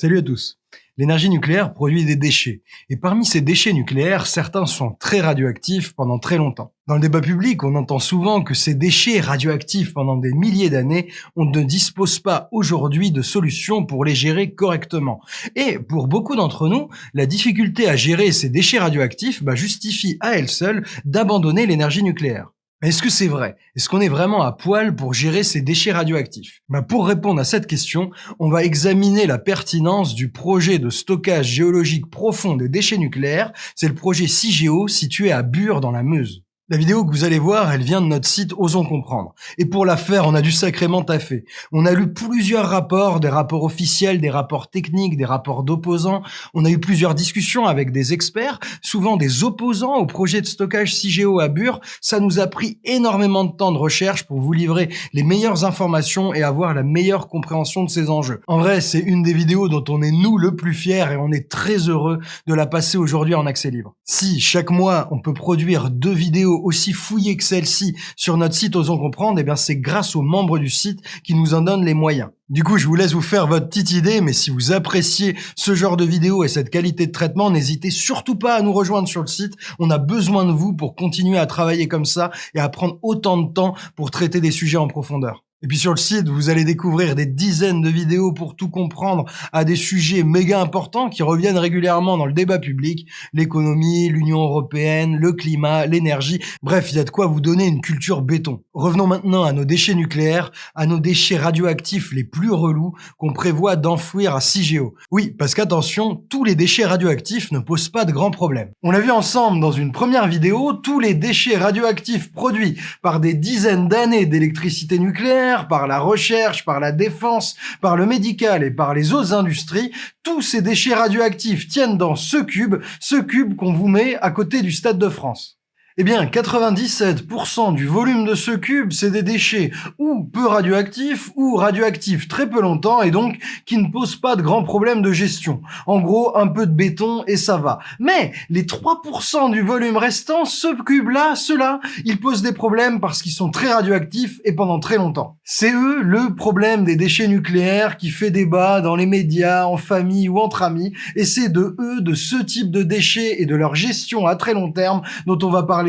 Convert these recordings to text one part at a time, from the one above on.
Salut à tous L'énergie nucléaire produit des déchets. Et parmi ces déchets nucléaires, certains sont très radioactifs pendant très longtemps. Dans le débat public, on entend souvent que ces déchets radioactifs pendant des milliers d'années, on ne dispose pas aujourd'hui de solutions pour les gérer correctement. Et pour beaucoup d'entre nous, la difficulté à gérer ces déchets radioactifs bah, justifie à elle seule d'abandonner l'énergie nucléaire. Mais est-ce que c'est vrai? Est-ce qu'on est vraiment à poil pour gérer ces déchets radioactifs? Bah Pour répondre à cette question, on va examiner la pertinence du projet de stockage géologique profond des déchets nucléaires. C'est le projet CIGEO situé à Bure dans la Meuse. La vidéo que vous allez voir, elle vient de notre site Osons Comprendre. Et pour la faire, on a dû sacrément taffer. On a lu plusieurs rapports, des rapports officiels, des rapports techniques, des rapports d'opposants. On a eu plusieurs discussions avec des experts, souvent des opposants au projet de stockage CIGEO à Bure. Ça nous a pris énormément de temps de recherche pour vous livrer les meilleures informations et avoir la meilleure compréhension de ces enjeux. En vrai, c'est une des vidéos dont on est nous le plus fiers et on est très heureux de la passer aujourd'hui en accès libre. Si chaque mois, on peut produire deux vidéos aussi fouillé que celle-ci sur notre site Osons Comprendre, et eh bien c'est grâce aux membres du site qui nous en donnent les moyens. Du coup, je vous laisse vous faire votre petite idée, mais si vous appréciez ce genre de vidéo et cette qualité de traitement, n'hésitez surtout pas à nous rejoindre sur le site. On a besoin de vous pour continuer à travailler comme ça et à prendre autant de temps pour traiter des sujets en profondeur. Et puis sur le site, vous allez découvrir des dizaines de vidéos pour tout comprendre à des sujets méga importants qui reviennent régulièrement dans le débat public, l'économie, l'Union européenne, le climat, l'énergie, bref, il y a de quoi vous donner une culture béton. Revenons maintenant à nos déchets nucléaires, à nos déchets radioactifs les plus relous qu'on prévoit d'enfouir à CIGEO. Oui, parce qu'attention, tous les déchets radioactifs ne posent pas de grands problèmes. On l'a vu ensemble dans une première vidéo, tous les déchets radioactifs produits par des dizaines d'années d'électricité nucléaire par la recherche, par la défense, par le médical et par les autres industries, tous ces déchets radioactifs tiennent dans ce cube, ce cube qu'on vous met à côté du Stade de France. Eh bien, 97% du volume de ce cube, c'est des déchets ou peu radioactifs ou radioactifs très peu longtemps et donc qui ne posent pas de grands problèmes de gestion. En gros, un peu de béton et ça va. Mais les 3% du volume restant, ce cube-là, ceux-là, ils posent des problèmes parce qu'ils sont très radioactifs et pendant très longtemps. C'est eux le problème des déchets nucléaires qui fait débat dans les médias, en famille ou entre amis et c'est de eux, de ce type de déchets et de leur gestion à très long terme dont on va parler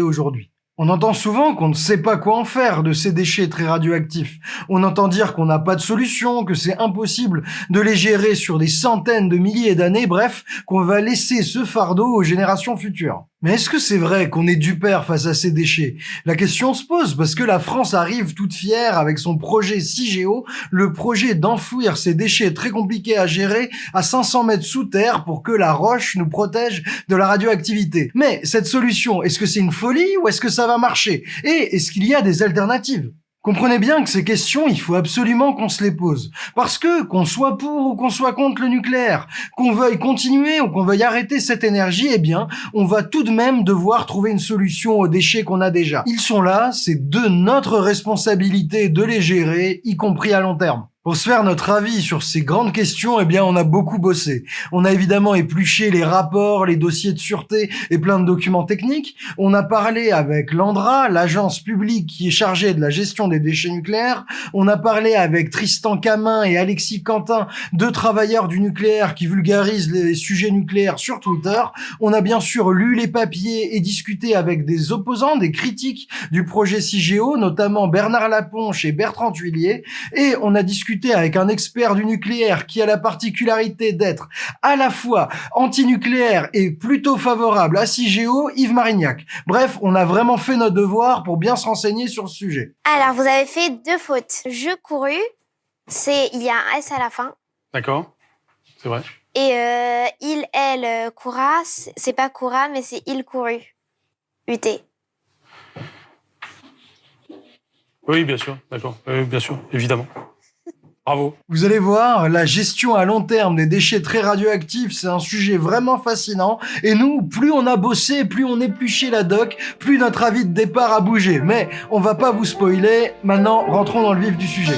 On entend souvent qu'on ne sait pas quoi en faire de ces déchets très radioactifs. On entend dire qu'on n'a pas de solution, que c'est impossible de les gérer sur des centaines de milliers d'années, bref, qu'on va laisser ce fardeau aux générations futures. Mais est-ce que c'est vrai qu'on est du père face à ces déchets? La question se pose parce que la France arrive toute fière avec son projet CIGEO, le projet d'enfouir ces déchets très compliqués à gérer à 500 mètres sous terre pour que la roche nous protège de la radioactivité. Mais cette solution, est-ce que c'est une folie ou est-ce que ça va marcher? Et est-ce qu'il y a des alternatives? Comprenez bien que ces questions, il faut absolument qu'on se les pose. Parce que, qu'on soit pour ou qu'on soit contre le nucléaire, qu'on veuille continuer ou qu'on veuille arrêter cette énergie, eh bien, on va tout de même devoir trouver une solution aux déchets qu'on a déjà. Ils sont là, c'est de notre responsabilité de les gérer, y compris à long terme. Pour se faire notre avis sur ces grandes questions, eh bien, on a beaucoup bossé. On a évidemment épluché les rapports, les dossiers de sûreté et plein de documents techniques. On a parlé avec l'ANDRA, l'agence publique qui est chargée de la gestion des déchets nucléaires. On a parlé avec Tristan Camin et Alexis Quentin, deux travailleurs du nucléaire qui vulgarisent les sujets nucléaires sur Twitter. On a bien sûr lu les papiers et discuté avec des opposants, des critiques du projet CIGEO, notamment Bernard Laponche et Bertrand Tuillier. Et on a discuté avec un expert du nucléaire qui a la particularité d'être à la fois anti-nucléaire et plutôt favorable à CIGEO, Yves Marignac. Bref, on a vraiment fait notre devoir pour bien se renseigner sur le sujet. Alors, vous avez fait deux fautes. Je couru, c'est il y a un S à la fin. D'accord, c'est vrai. Et euh, il, elle, euh, coura, c'est pas coura, mais c'est il couru. UT. Oui, bien sûr, d'accord. bien sûr, évidemment. Bravo. Vous allez voir, la gestion à long terme des déchets très radioactifs, c'est un sujet vraiment fascinant. Et nous, plus on a bossé, plus on épluché la doc, plus notre avis de départ a bougé. Mais on va pas vous spoiler. Maintenant, rentrons dans le vif du sujet.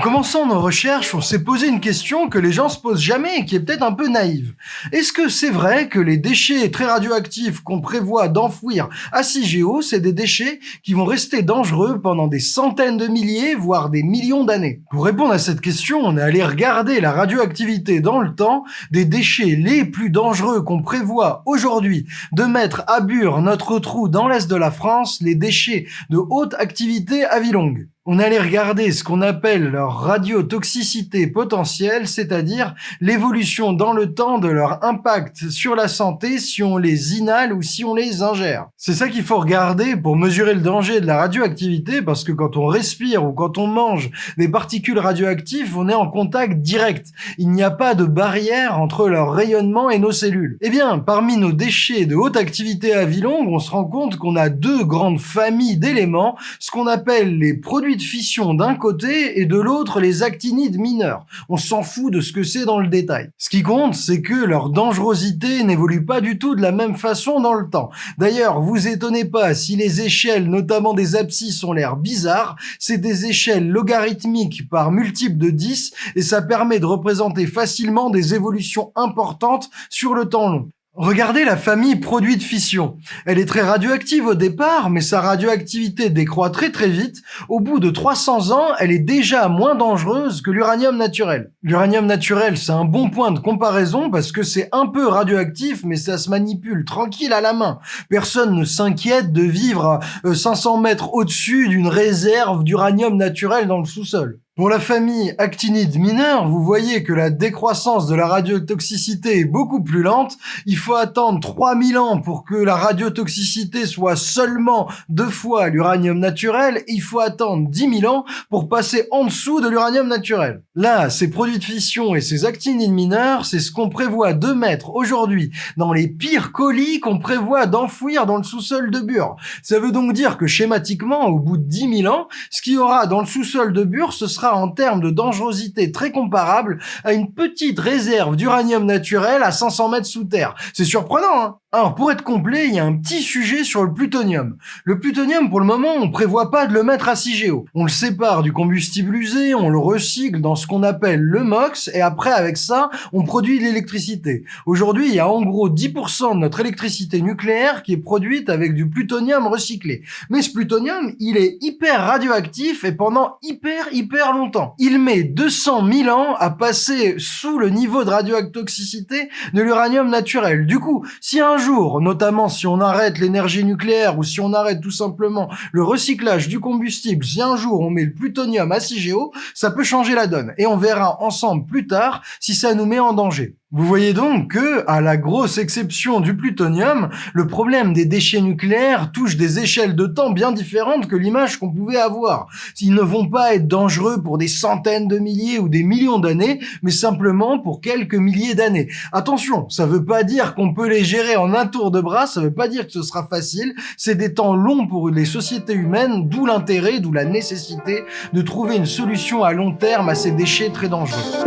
Commençant nos recherches, on s'est posé une question que les gens se posent jamais et qui est peut-être un peu naïve. Est-ce que c'est vrai que les déchets très radioactifs qu'on prévoit d'enfouir à CIGEO, c'est des déchets qui vont rester dangereux pendant des centaines de milliers, voire des millions d'années? Pour répondre à cette question, on est allé regarder la radioactivité dans le temps des déchets les plus dangereux qu'on prévoit aujourd'hui de mettre à Bure, notre trou dans l'est de la France, les déchets de haute activité à vie longue on allait regarder ce qu'on appelle leur radiotoxicité potentielle, c'est-à-dire l'évolution dans le temps de leur impact sur la santé si on les inhale ou si on les ingère. C'est ça qu'il faut regarder pour mesurer le danger de la radioactivité, parce que quand on respire ou quand on mange des particules radioactives, on est en contact direct. Il n'y a pas de barrière entre leur rayonnement et nos cellules. Eh bien, parmi nos déchets de haute activité à vie longue, on se rend compte qu'on a deux grandes familles d'éléments, ce qu'on appelle les produits fission d'un côté et de l'autre les actinides mineurs. On s'en fout de ce que c'est dans le détail. Ce qui compte, c'est que leur dangerosité n'évolue pas du tout de la même façon dans le temps. D'ailleurs, vous étonnez pas si les échelles, notamment des abscisses, ont l'air bizarres, c'est des échelles logarithmiques par multiple de 10 et ça permet de représenter facilement des évolutions importantes sur le temps long. Regardez la famille produit de fission. Elle est très radioactive au départ, mais sa radioactivité décroît très très vite. Au bout de 300 ans, elle est déjà moins dangereuse que l'uranium naturel. L'uranium naturel, c'est un bon point de comparaison parce que c'est un peu radioactif, mais ça se manipule tranquille à la main. Personne ne s'inquiète de vivre 500 euh, mètres au-dessus d'une réserve d'uranium naturel dans le sous-sol. Pour la famille actinide mineure, vous voyez que la décroissance de la radiotoxicité est beaucoup plus lente. Il faut attendre 3000 ans pour que la radiotoxicité soit seulement deux fois l'uranium naturel. il faut attendre 10 000 ans pour passer en dessous de l'uranium naturel. Là, ces produits de fission et ces actinides mineurs, c'est ce qu'on prévoit de mettre aujourd'hui dans les pires colis qu'on prévoit d'enfouir dans le sous-sol de Bure. Ça veut donc dire que schématiquement, au bout de 10 000 ans, ce qu'il y aura dans le sous-sol de Bure, ce sera en termes de dangerosité très comparable à une petite réserve d'uranium naturel à 500 mètres sous terre. C'est surprenant, hein alors, pour être complet, il y a un petit sujet sur le plutonium. Le plutonium, pour le moment, on prévoit pas de le mettre à CIGEO. On le sépare du combustible usé, on le recycle dans ce qu'on appelle le MOX, et après, avec ça, on produit de l'électricité. Aujourd'hui, il y a en gros 10% de notre électricité nucléaire qui est produite avec du plutonium recyclé. Mais ce plutonium, il est hyper radioactif et pendant hyper, hyper longtemps. Il met 200 000 ans à passer sous le niveau de radioactoxicité de l'uranium naturel. Du coup, si un jour, notamment si on arrête l'énergie nucléaire ou si on arrête tout simplement le recyclage du combustible, si un jour on met le plutonium à CIGEO, ça peut changer la donne. Et on verra ensemble plus tard si ça nous met en danger. Vous voyez donc que, à la grosse exception du plutonium, le problème des déchets nucléaires touche des échelles de temps bien différentes que l'image qu'on pouvait avoir. Ils ne vont pas être dangereux pour des centaines de milliers ou des millions d'années, mais simplement pour quelques milliers d'années. Attention, ça veut pas dire qu'on peut les gérer en un tour de bras, ça veut pas dire que ce sera facile, c'est des temps longs pour les sociétés humaines, d'où l'intérêt, d'où la nécessité de trouver une solution à long terme à ces déchets très dangereux.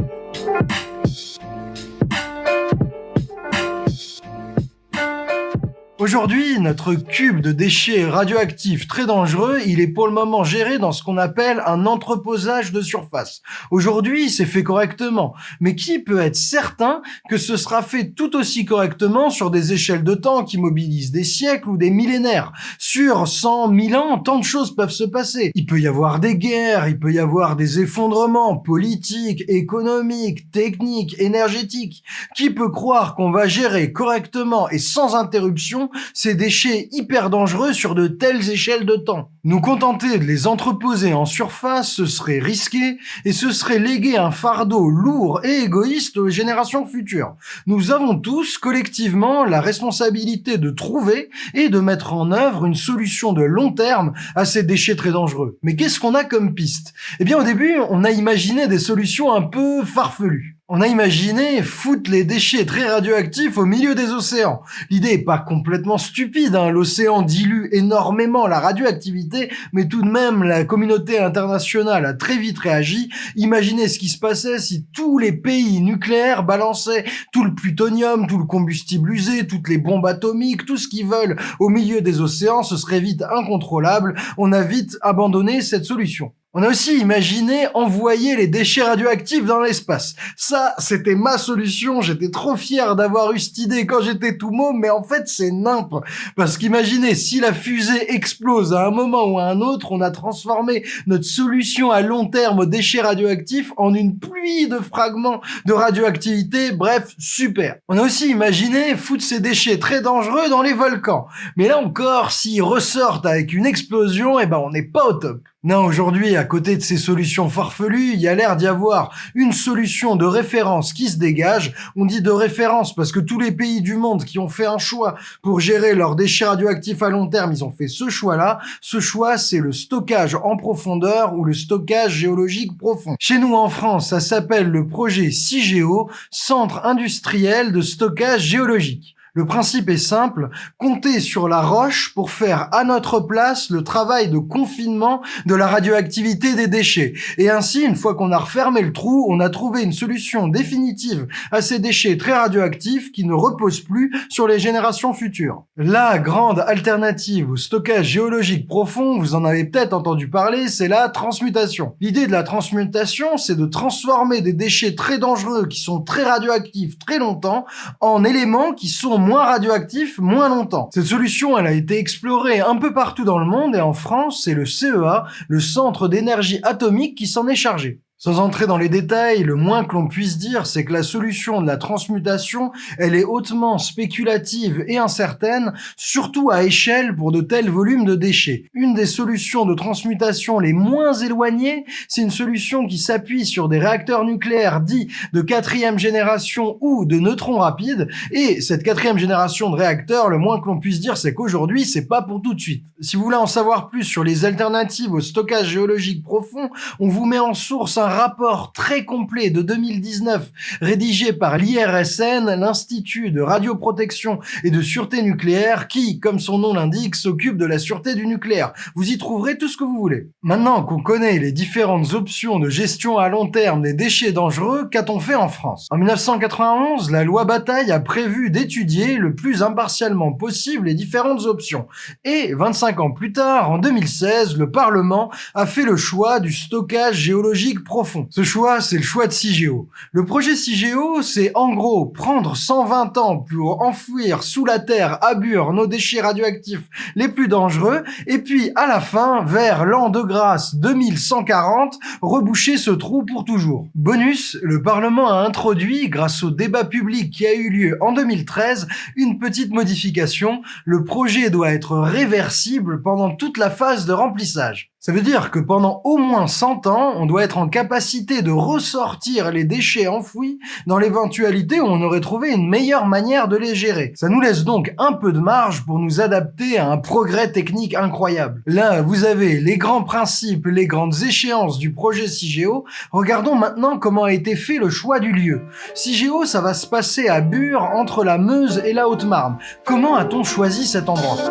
Aujourd'hui, notre cube de déchets radioactifs très dangereux, il est pour le moment géré dans ce qu'on appelle un entreposage de surface. Aujourd'hui, c'est fait correctement. Mais qui peut être certain que ce sera fait tout aussi correctement sur des échelles de temps qui mobilisent des siècles ou des millénaires? Sur 100 000 ans, tant de choses peuvent se passer. Il peut y avoir des guerres, il peut y avoir des effondrements politiques, économiques, techniques, énergétiques. Qui peut croire qu'on va gérer correctement et sans interruption ces déchets hyper dangereux sur de telles échelles de temps. Nous contenter de les entreposer en surface, ce serait risqué et ce serait léguer un fardeau lourd et égoïste aux générations futures. Nous avons tous collectivement la responsabilité de trouver et de mettre en œuvre une solution de long terme à ces déchets très dangereux. Mais qu'est-ce qu'on a comme piste? Eh bien au début, on a imaginé des solutions un peu farfelues. On a imaginé foutre les déchets très radioactifs au milieu des océans. L'idée est pas complètement stupide, hein. l'océan dilue énormément la radioactivité, mais tout de même la communauté internationale a très vite réagi. Imaginez ce qui se passait si tous les pays nucléaires balançaient tout le plutonium, tout le combustible usé, toutes les bombes atomiques, tout ce qu'ils veulent au milieu des océans, ce serait vite incontrôlable. On a vite abandonné cette solution. On a aussi imaginé envoyer les déchets radioactifs dans l'espace. Ça, c'était ma solution, j'étais trop fier d'avoir eu cette idée quand j'étais tout môme, mais en fait c'est nimp. Parce qu'imaginez, si la fusée explose à un moment ou à un autre, on a transformé notre solution à long terme aux déchets radioactifs en une pluie de fragments de radioactivité, bref, super. On a aussi imaginé foutre ces déchets très dangereux dans les volcans. Mais là encore, s'ils ressortent avec une explosion, eh ben on n'est pas au top. Non, aujourd'hui, à côté de ces solutions farfelues, il y a l'air d'y avoir une solution de référence qui se dégage. On dit de référence parce que tous les pays du monde qui ont fait un choix pour gérer leurs déchets radioactifs à long terme, ils ont fait ce choix-là. Ce choix, c'est le stockage en profondeur ou le stockage géologique profond. Chez nous en France, ça s'appelle le projet CIGEO, Centre industriel de stockage géologique. Le principe est simple, compter sur la roche pour faire à notre place le travail de confinement de la radioactivité des déchets. Et ainsi, une fois qu'on a refermé le trou, on a trouvé une solution définitive à ces déchets très radioactifs qui ne reposent plus sur les générations futures. La grande alternative au stockage géologique profond, vous en avez peut-être entendu parler, c'est la transmutation. L'idée de la transmutation, c'est de transformer des déchets très dangereux qui sont très radioactifs très longtemps en éléments qui sont moins radioactif moins longtemps. Cette solution, elle a été explorée un peu partout dans le monde et en France, c'est le CEA, le Centre d'énergie atomique, qui s'en est chargé. Sans entrer dans les détails, le moins que l'on puisse dire, c'est que la solution de la transmutation, elle est hautement spéculative et incertaine, surtout à échelle pour de tels volumes de déchets. Une des solutions de transmutation les moins éloignées, c'est une solution qui s'appuie sur des réacteurs nucléaires dits de quatrième génération ou de neutrons rapides, et cette quatrième génération de réacteurs, le moins que l'on puisse dire, c'est qu'aujourd'hui, c'est pas pour tout de suite. Si vous voulez en savoir plus sur les alternatives au stockage géologique profond, on vous met en source un rapport très complet de 2019 rédigé par l'IRSN, l'Institut de radioprotection et de sûreté nucléaire, qui, comme son nom l'indique, s'occupe de la sûreté du nucléaire. Vous y trouverez tout ce que vous voulez. Maintenant qu'on connaît les différentes options de gestion à long terme des déchets dangereux, qu'a-t-on fait en France? En 1991, la loi Bataille a prévu d'étudier le plus impartialement possible les différentes options. Et 25 ans plus tard, en 2016, le Parlement a fait le choix du stockage géologique profond ce choix, c'est le choix de CIGEO. Le projet CIGEO, c'est en gros prendre 120 ans pour enfouir sous la terre à Bure nos déchets radioactifs les plus dangereux, et puis à la fin, vers l'an de grâce 2140, reboucher ce trou pour toujours. Bonus, le Parlement a introduit, grâce au débat public qui a eu lieu en 2013, une petite modification. Le projet doit être réversible pendant toute la phase de remplissage. Ça veut dire que pendant au moins 100 ans, on doit être en capacité de ressortir les déchets enfouis dans l'éventualité où on aurait trouvé une meilleure manière de les gérer. Ça nous laisse donc un peu de marge pour nous adapter à un progrès technique incroyable. Là, vous avez les grands principes, les grandes échéances du projet CIGEO. Regardons maintenant comment a été fait le choix du lieu. CIGEO, ça va se passer à Bure, entre la Meuse et la Haute-Marne. Comment a-t-on choisi cet endroit?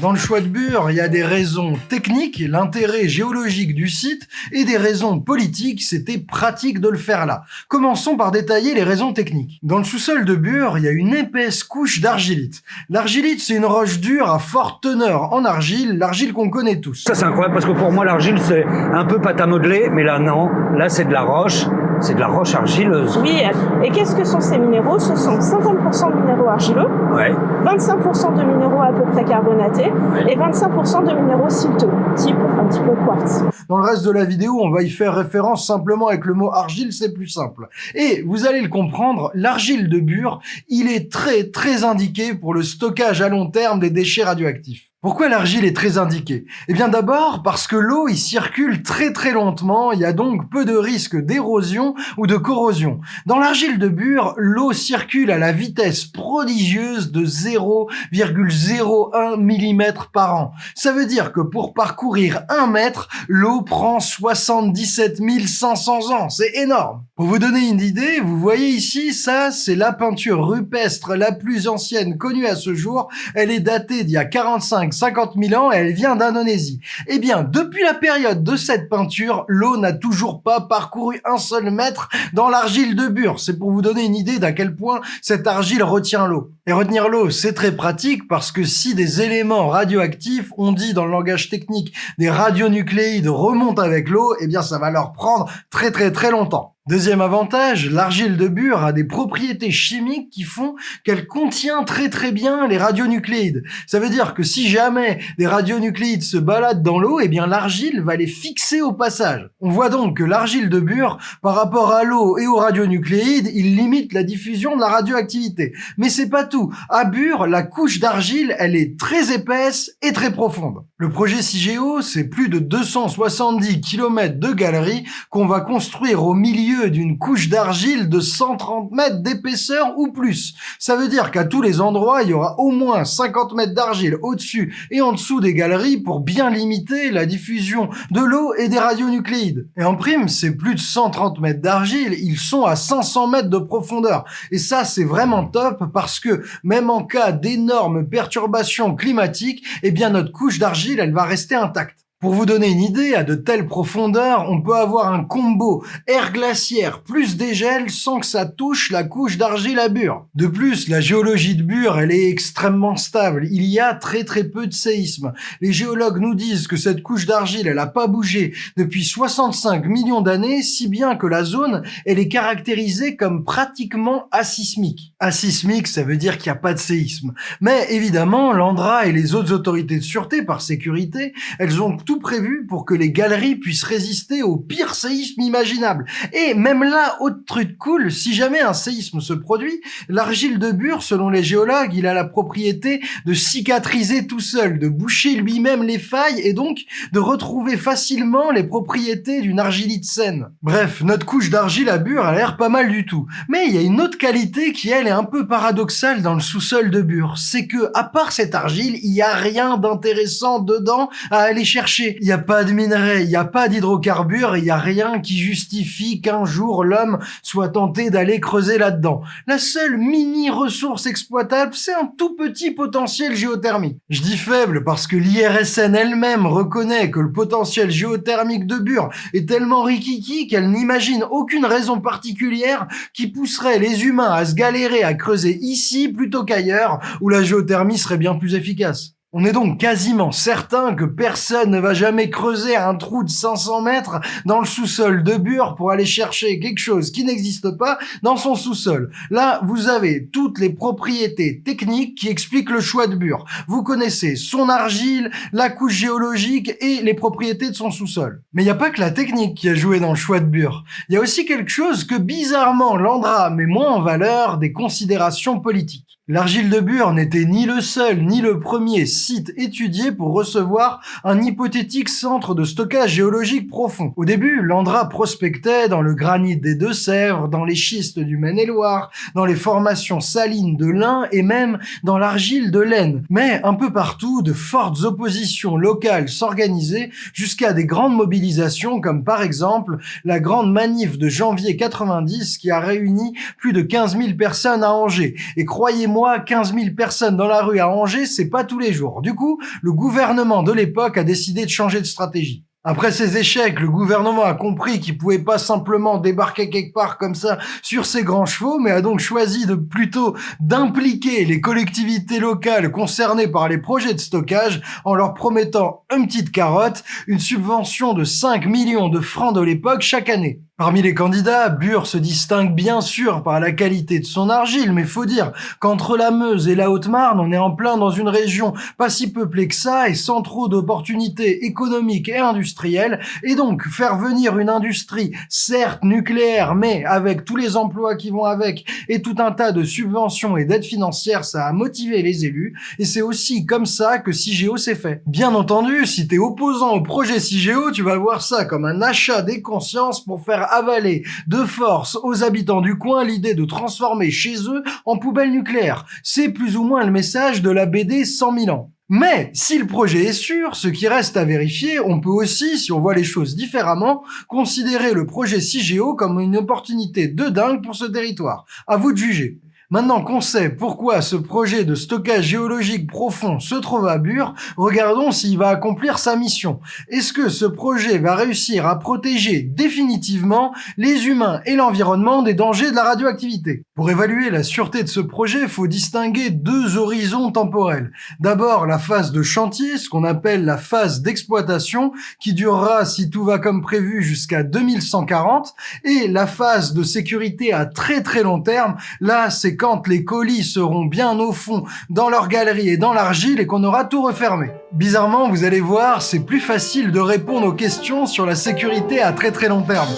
Dans le choix de Bure, il y a des raisons techniques, l'intérêt géologique du site, et des raisons politiques, c'était pratique de le faire là. Commençons par détailler les raisons techniques. Dans le sous-sol de Bure, il y a une épaisse couche d'argilite. L'argilite, c'est une roche dure à forte teneur en argile, l'argile qu'on connaît tous. Ça c'est incroyable parce que pour moi l'argile c'est un peu pâte à modeler, mais là non, là c'est de la roche, c'est de la roche argileuse. Oui, et qu'est-ce que sont ces minéraux? Ce sont 50% de minéraux argileux, Ouais. 25% de minéraux à peu près carbonatés et 25% de minéraux silteux, type un petit peu quartz. Dans le reste de la vidéo, on va y faire référence simplement avec le mot argile, c'est plus simple. Et vous allez le comprendre, l'argile de Bure, il est très très indiqué pour le stockage à long terme des déchets radioactifs. Pourquoi l'argile est très indiquée? Eh bien d'abord parce que l'eau y circule très très lentement, il y a donc peu de risque d'érosion ou de corrosion. Dans l'argile de Bure, l'eau circule à la vitesse prodigieuse de 0,01 mm par an. Ça veut dire que pour parcourir un mètre, l'eau prend 77 500 ans, c'est énorme! Pour vous donner une idée, vous voyez ici, ça c'est la peinture rupestre la plus ancienne connue à ce jour, elle est datée d'il y a 45 45-50 000 ans et elle vient d'Indonésie. Eh bien, depuis la période de cette peinture, l'eau n'a toujours pas parcouru un seul mètre dans l'argile de Bure. C'est pour vous donner une idée d'à quel point cette argile retient l'eau. Et retenir l'eau, c'est très pratique parce que si des éléments radioactifs, on dit dans le langage technique des radionucléides, remontent avec l'eau, eh bien ça va leur prendre très très très longtemps. Deuxième avantage, l'argile de Bure a des propriétés chimiques qui font qu'elle contient très très bien les radionucléides. Ça veut dire que si jamais des radionucléides se baladent dans l'eau, eh bien l'argile va les fixer au passage. On voit donc que l'argile de Bure, par rapport à l'eau et aux radionucléides, il limite la diffusion de la radioactivité. Mais c'est pas tout. À Bure, la couche d'argile, elle est très épaisse et très profonde. Le projet CIGEO, c'est plus de 270 km de galeries qu'on va construire au milieu d'une couche d'argile de 130 mètres d'épaisseur ou plus. Ça veut dire qu'à tous les endroits, il y aura au moins 50 mètres d'argile au-dessus et en dessous des galeries pour bien limiter la diffusion de l'eau et des radionucléides. Et en prime, c'est plus de 130 mètres d'argile, ils sont à 500 mètres de profondeur. Et ça, c'est vraiment top parce que même en cas d'énormes perturbations climatiques, eh bien notre couche d'argile, elle va rester intacte. Pour vous donner une idée, à de telles profondeurs, on peut avoir un combo air glaciaire plus dégel sans que ça touche la couche d'argile à Bure. De plus, la géologie de Bure, elle est extrêmement stable. Il y a très très peu de séismes. Les géologues nous disent que cette couche d'argile, elle n'a pas bougé depuis 65 millions d'années, si bien que la zone, elle est caractérisée comme pratiquement asismique. Asismique, ça veut dire qu'il n'y a pas de séisme. Mais évidemment, l'Andra et les autres autorités de sûreté, par sécurité, elles ont tout prévu pour que les galeries puissent résister au pire séisme imaginable. Et même là, autre truc cool, si jamais un séisme se produit, l'argile de Bure, selon les géologues, il a la propriété de cicatriser tout seul, de boucher lui-même les failles et donc de retrouver facilement les propriétés d'une argilite saine. Bref, notre couche d'argile à Bure a l'air pas mal du tout. Mais il y a une autre qualité qui, elle, est un peu paradoxale dans le sous-sol de Bure. C'est que, à part cette argile, il y a rien d'intéressant dedans à aller chercher il n'y a pas de minerais, il n'y a pas d'hydrocarbures, il n'y a rien qui justifie qu'un jour l'homme soit tenté d'aller creuser là-dedans. La seule mini ressource exploitable, c'est un tout petit potentiel géothermique. Je dis faible parce que l'IRSN elle-même reconnaît que le potentiel géothermique de Bure est tellement rikiki qu'elle n'imagine aucune raison particulière qui pousserait les humains à se galérer à creuser ici plutôt qu'ailleurs où la géothermie serait bien plus efficace. On est donc quasiment certain que personne ne va jamais creuser un trou de 500 mètres dans le sous-sol de Bure pour aller chercher quelque chose qui n'existe pas dans son sous-sol. Là, vous avez toutes les propriétés techniques qui expliquent le choix de Bure. Vous connaissez son argile, la couche géologique et les propriétés de son sous-sol. Mais il n'y a pas que la technique qui a joué dans le choix de Bure. Il y a aussi quelque chose que bizarrement Landra met moins en valeur des considérations politiques. L'argile de Bure n'était ni le seul ni le premier site étudié pour recevoir un hypothétique centre de stockage géologique profond. Au début, l'Andra prospectait dans le granit des Deux-Sèvres, dans les schistes du Maine-et-Loire, dans les formations salines de l'Ain et même dans l'argile de l'Aisne. Mais un peu partout, de fortes oppositions locales s'organisaient jusqu'à des grandes mobilisations comme par exemple la grande manif de janvier 90 qui a réuni plus de 15 000 personnes à Angers. Et croyez-moi, 15 000 personnes dans la rue à Angers, c'est pas tous les jours. Du coup, le gouvernement de l'époque a décidé de changer de stratégie. Après ces échecs, le gouvernement a compris qu'il pouvait pas simplement débarquer quelque part comme ça sur ses grands chevaux, mais a donc choisi de plutôt d'impliquer les collectivités locales concernées par les projets de stockage en leur promettant une petite carotte, une subvention de 5 millions de francs de l'époque chaque année. Parmi les candidats, Bure se distingue bien sûr par la qualité de son argile, mais faut dire qu'entre la Meuse et la Haute-Marne, on est en plein dans une région pas si peuplée que ça et sans trop d'opportunités économiques et industrielles, et donc faire venir une industrie, certes nucléaire, mais avec tous les emplois qui vont avec et tout un tas de subventions et d'aides financières, ça a motivé les élus, et c'est aussi comme ça que CIGEO s'est fait. Bien entendu, si t'es opposant au projet CIGEO, tu vas voir ça comme un achat des consciences pour faire avaler de force aux habitants du coin l'idée de transformer chez eux en poubelle nucléaire. C'est plus ou moins le message de la BD 100 000 ans. Mais si le projet est sûr, ce qui reste à vérifier, on peut aussi, si on voit les choses différemment, considérer le projet CIGEO comme une opportunité de dingue pour ce territoire. À vous de juger. Maintenant qu'on sait pourquoi ce projet de stockage géologique profond se trouve à Bure, regardons s'il va accomplir sa mission. Est-ce que ce projet va réussir à protéger définitivement les humains et l'environnement des dangers de la radioactivité? Pour évaluer la sûreté de ce projet, faut distinguer deux horizons temporels. D'abord la phase de chantier, ce qu'on appelle la phase d'exploitation, qui durera, si tout va comme prévu, jusqu'à 2140, et la phase de sécurité à très très long terme, là c'est quand les colis seront bien au fond dans leur galerie et dans l'argile et qu'on aura tout refermé. Bizarrement, vous allez voir, c'est plus facile de répondre aux questions sur la sécurité à très très long terme.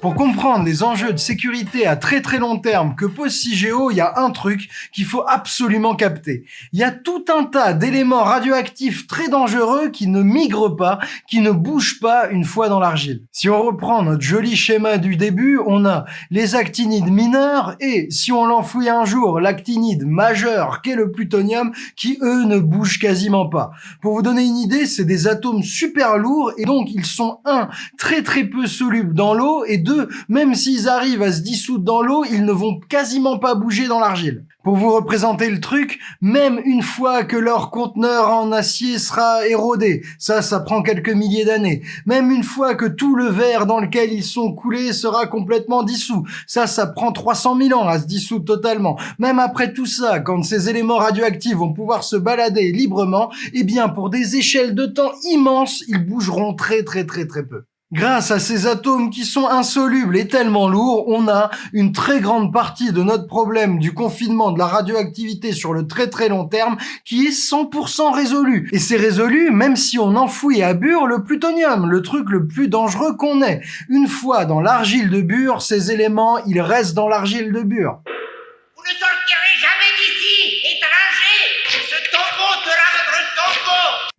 Pour comprendre les enjeux de sécurité à très très long terme que pose CIGEO, il y a un truc qu'il faut absolument capter. Il y a tout un tas d'éléments radioactifs très dangereux qui ne migrent pas, qui ne bougent pas une fois dans l'argile. Si on reprend notre joli schéma du début, on a les actinides mineurs et si on l'enfouit un jour, l'actinide majeur qu'est le plutonium qui eux ne bougent quasiment pas. Pour vous donner une idée, c'est des atomes super lourds et donc ils sont un très très peu solubles dans l'eau et deux même s'ils arrivent à se dissoudre dans l'eau, ils ne vont quasiment pas bouger dans l'argile. Pour vous représenter le truc, même une fois que leur conteneur en acier sera érodé, ça, ça prend quelques milliers d'années, même une fois que tout le verre dans lequel ils sont coulés sera complètement dissous, ça, ça prend 300 000 ans à se dissoudre totalement. Même après tout ça, quand ces éléments radioactifs vont pouvoir se balader librement, eh bien, pour des échelles de temps immenses, ils bougeront très très très très peu. Grâce à ces atomes qui sont insolubles et tellement lourds, on a une très grande partie de notre problème du confinement de la radioactivité sur le très très long terme qui est 100% résolu. Et c'est résolu même si on enfouit à Bure le plutonium, le truc le plus dangereux qu'on ait. Une fois dans l'argile de Bure, ces éléments, ils restent dans l'argile de Bure.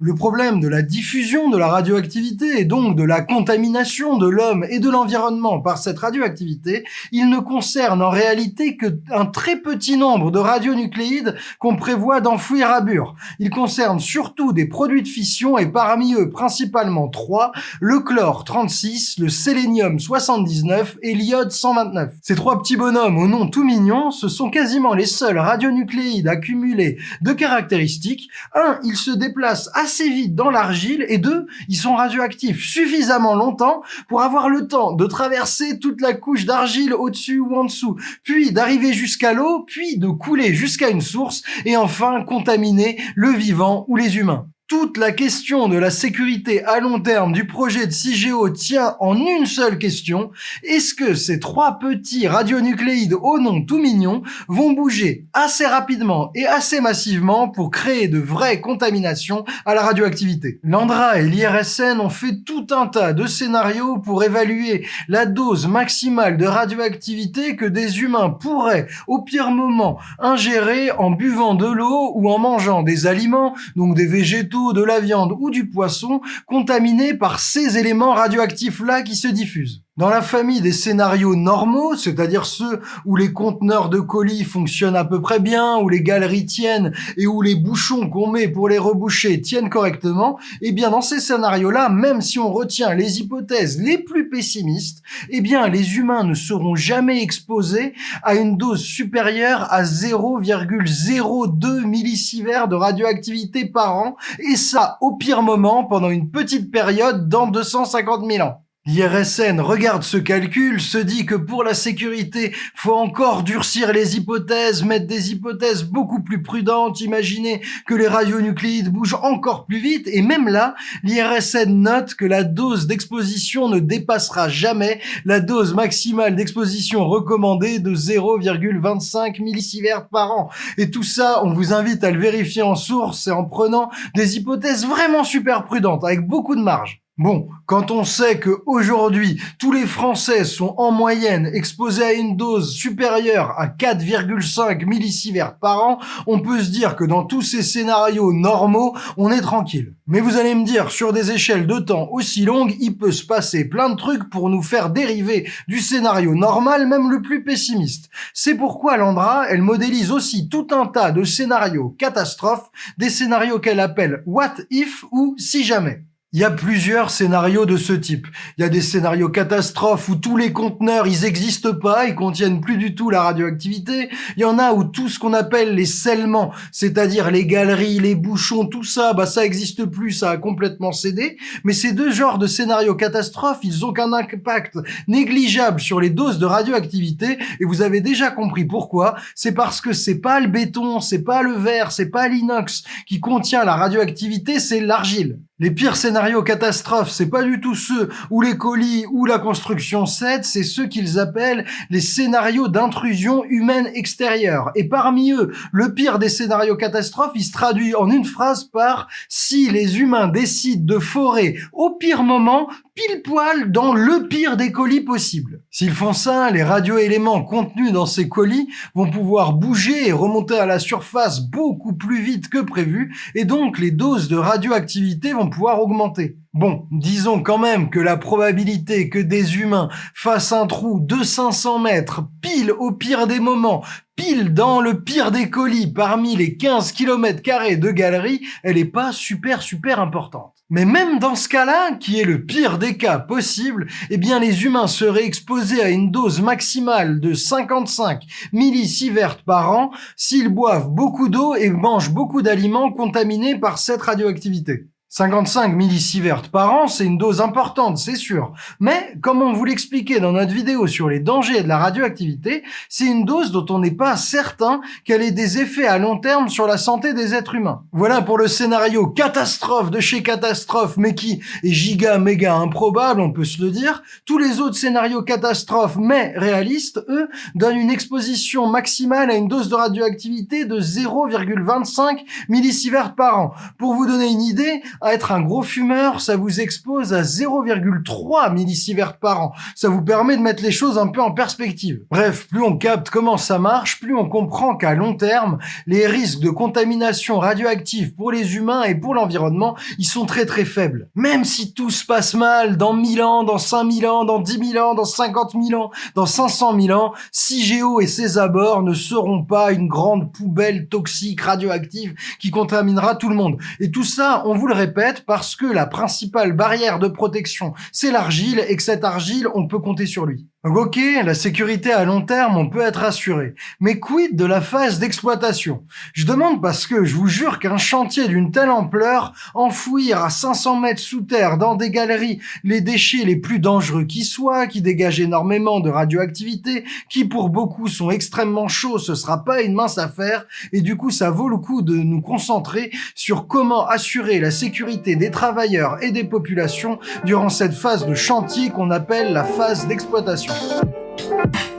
Le problème de la diffusion de la radioactivité et donc de la contamination de l'homme et de l'environnement par cette radioactivité, il ne concerne en réalité que un très petit nombre de radionucléides qu'on prévoit d'enfouir à Bure. Il concerne surtout des produits de fission et parmi eux principalement trois, le chlore 36, le sélénium 79 et l'iode 129. Ces trois petits bonhommes au nom tout mignon, ce sont quasiment les seuls radionucléides accumulés de caractéristiques. Un, ils se déplacent vite dans l'argile et deux, ils sont radioactifs suffisamment longtemps pour avoir le temps de traverser toute la couche d'argile au-dessus ou en dessous, puis d'arriver jusqu'à l'eau, puis de couler jusqu'à une source et enfin contaminer le vivant ou les humains. Toute la question de la sécurité à long terme du projet de CIGEO tient en une seule question. Est-ce que ces trois petits radionucléides au nom tout mignon vont bouger assez rapidement et assez massivement pour créer de vraies contaminations à la radioactivité? L'ANDRA et l'IRSN ont fait tout un tas de scénarios pour évaluer la dose maximale de radioactivité que des humains pourraient, au pire moment, ingérer en buvant de l'eau ou en mangeant des aliments, donc des végétaux, de la viande ou du poisson contaminés par ces éléments radioactifs-là qui se diffusent. Dans la famille des scénarios normaux, c'est-à-dire ceux où les conteneurs de colis fonctionnent à peu près bien, où les galeries tiennent et où les bouchons qu'on met pour les reboucher tiennent correctement, eh bien dans ces scénarios-là, même si on retient les hypothèses les plus pessimistes, eh bien les humains ne seront jamais exposés à une dose supérieure à 0,02 millisieverts de radioactivité par an, et ça au pire moment pendant une petite période dans 250 000 ans. L'IRSN regarde ce calcul, se dit que pour la sécurité, faut encore durcir les hypothèses, mettre des hypothèses beaucoup plus prudentes, imaginer que les radionucléides bougent encore plus vite, et même là, l'IRSN note que la dose d'exposition ne dépassera jamais la dose maximale d'exposition recommandée de 0,25 millisieverts par an. Et tout ça, on vous invite à le vérifier en source et en prenant des hypothèses vraiment super prudentes, avec beaucoup de marge. Bon, quand on sait que aujourd'hui tous les Français sont en moyenne exposés à une dose supérieure à 4,5 millisieverts par an, on peut se dire que dans tous ces scénarios normaux, on est tranquille. Mais vous allez me dire, sur des échelles de temps aussi longues, il peut se passer plein de trucs pour nous faire dériver du scénario normal, même le plus pessimiste. C'est pourquoi Landra, elle modélise aussi tout un tas de scénarios catastrophes, des scénarios qu'elle appelle What If ou Si Jamais. Il y a plusieurs scénarios de ce type. Il y a des scénarios catastrophes où tous les conteneurs, ils existent pas, ils contiennent plus du tout la radioactivité. Il y en a où tout ce qu'on appelle les scellements, c'est-à-dire les galeries, les bouchons, tout ça, bah ça existe plus, ça a complètement cédé. Mais ces deux genres de scénarios catastrophes, ils ont qu'un impact négligeable sur les doses de radioactivité et vous avez déjà compris pourquoi. C'est parce que c'est pas le béton, c'est pas le verre, c'est pas l'inox qui contient la radioactivité, c'est l'argile. Les pires catastrophes, c'est pas du tout ceux où les colis ou la construction cèdent, c'est ceux qu'ils appellent les scénarios d'intrusion humaine extérieure. Et parmi eux, le pire des scénarios catastrophes, il se traduit en une phrase par si les humains décident de forer au pire moment, pile poil dans le pire des colis possible. S'ils font ça, les radioéléments contenus dans ces colis vont pouvoir bouger et remonter à la surface beaucoup plus vite que prévu, et donc les doses de radioactivité vont pouvoir augmenter. Bon, disons quand même que la probabilité que des humains fassent un trou de 500 mètres, pile au pire des moments, pile dans le pire des colis parmi les 15 km de galerie, elle est pas super super importante. Mais même dans ce cas-là, qui est le pire des cas possible, eh bien les humains seraient exposés à une dose maximale de 55 millisieverts par an s'ils boivent beaucoup d'eau et mangent beaucoup d'aliments contaminés par cette radioactivité. 55 millisieverts par an, c'est une dose importante, c'est sûr. Mais, comme on vous l'expliquait dans notre vidéo sur les dangers de la radioactivité, c'est une dose dont on n'est pas certain qu'elle ait des effets à long terme sur la santé des êtres humains. Voilà pour le scénario catastrophe de chez catastrophe, mais qui est giga méga improbable, on peut se le dire. Tous les autres scénarios catastrophes, mais réalistes, eux, donnent une exposition maximale à une dose de radioactivité de 0,25 millisieverts par an. Pour vous donner une idée, à être un gros fumeur, ça vous expose à 0,3 millisieverts par an. Ça vous permet de mettre les choses un peu en perspective. Bref, plus on capte comment ça marche, plus on comprend qu'à long terme, les risques de contamination radioactive pour les humains et pour l'environnement, ils sont très très faibles. Même si tout se passe mal dans 1000 ans, dans 5000 ans, dans 10 000 ans, dans 50 000 ans, dans 500 000 ans, CIGEO et ses abords ne seront pas une grande poubelle toxique radioactive qui contaminera tout le monde. Et tout ça, on vous le répète, parce que la principale barrière de protection, c'est l'argile et que cette argile, on peut compter sur lui. Donc ok, la sécurité à long terme, on peut être assuré. Mais quid de la phase d'exploitation? Je demande parce que je vous jure qu'un chantier d'une telle ampleur, enfouir à 500 mètres sous terre dans des galeries les déchets les plus dangereux qui soient, qui dégagent énormément de radioactivité, qui pour beaucoup sont extrêmement chauds, ce sera pas une mince affaire. Et du coup, ça vaut le coup de nous concentrer sur comment assurer la sécurité des travailleurs et des populations durant cette phase de chantier qu'on appelle la phase d'exploitation. you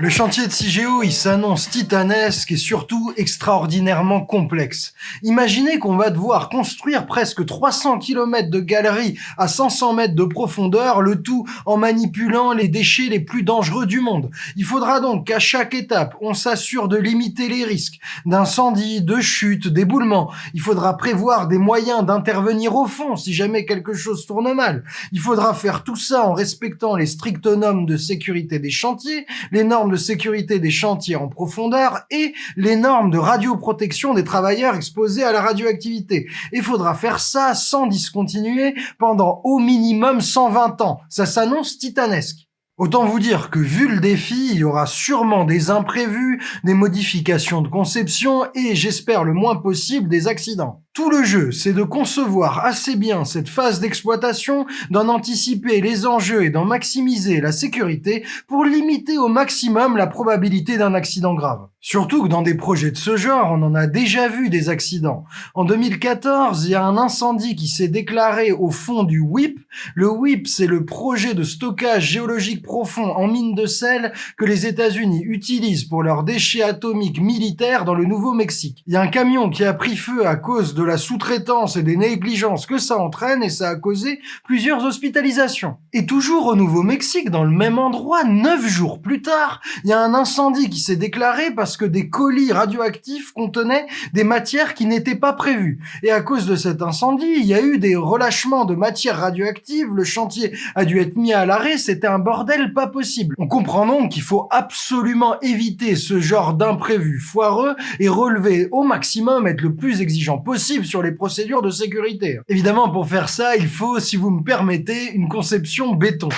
Le chantier de CIGEO, il s'annonce titanesque et surtout extraordinairement complexe. Imaginez qu'on va devoir construire presque 300 km de galeries à 500 mètres de profondeur, le tout en manipulant les déchets les plus dangereux du monde. Il faudra donc qu'à chaque étape, on s'assure de limiter les risques d'incendie, de chute, d'éboulement. Il faudra prévoir des moyens d'intervenir au fond si jamais quelque chose tourne mal. Il faudra faire tout ça en respectant les strictes normes de sécurité des chantiers, les normes de sécurité des chantiers en profondeur et les normes de radioprotection des travailleurs exposés à la radioactivité. Il faudra faire ça sans discontinuer pendant au minimum 120 ans. Ça s'annonce titanesque. Autant vous dire que vu le défi, il y aura sûrement des imprévus, des modifications de conception et, j'espère le moins possible, des accidents. Tout le jeu, c'est de concevoir assez bien cette phase d'exploitation, d'en anticiper les enjeux et d'en maximiser la sécurité pour limiter au maximum la probabilité d'un accident grave. Surtout que dans des projets de ce genre, on en a déjà vu des accidents. En 2014, il y a un incendie qui s'est déclaré au fond du WIP. Le WIP, c'est le projet de stockage géologique profond en mine de sel que les États-Unis utilisent pour leurs déchets atomiques militaires dans le Nouveau-Mexique. Il y a un camion qui a pris feu à cause de la sous-traitance et des négligences que ça entraîne et ça a causé plusieurs hospitalisations. Et toujours au Nouveau-Mexique, dans le même endroit, neuf jours plus tard, il y a un incendie qui s'est déclaré parce que des colis radioactifs contenaient des matières qui n'étaient pas prévues. Et à cause de cet incendie, il y a eu des relâchements de matières radioactives, le chantier a dû être mis à l'arrêt, c'était un bordel pas possible. On comprend donc qu'il faut absolument éviter ce genre d'imprévu foireux et relever au maximum, être le plus exigeant possible sur les procédures de sécurité. Évidemment, pour faire ça, il faut, si vous me permettez, une conception béton.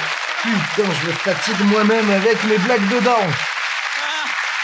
Putain, je me fatigue moi-même avec mes blagues dedans.